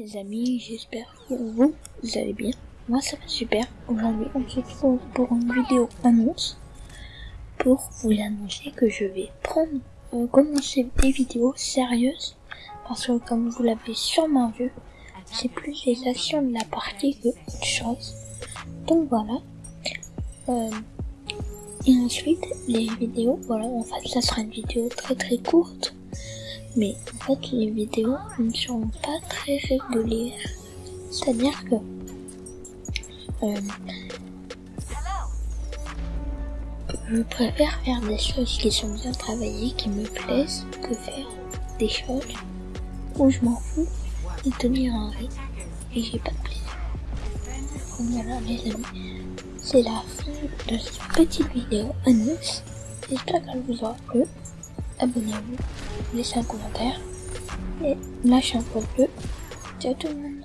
les amis, j'espère que vous, allez bien. Moi ça va super. Aujourd'hui on se retrouve pour une vidéo annonce. Pour vous annoncer que je vais prendre, euh, commencer des vidéos sérieuses. Parce que comme vous l'avez sûrement vu, c'est plus les actions de la partie que autre chose. Donc voilà. Euh, et ensuite les vidéos, voilà, en fait ça sera une vidéo très très courte mais en fait les vidéos ne seront pas très régulières. C'est-à-dire que euh, je préfère faire des choses qui sont bien travaillées, qui me plaisent, que faire des choses où je m'en fous et tenir un rythme et j'ai pas de plaisir. Voilà les amis, c'est la fin de cette petite vidéo annonce. J'espère qu'elle vous aura plu abonnez-vous, laissez un commentaire et lâchez un pouce bleu. Ciao tout le monde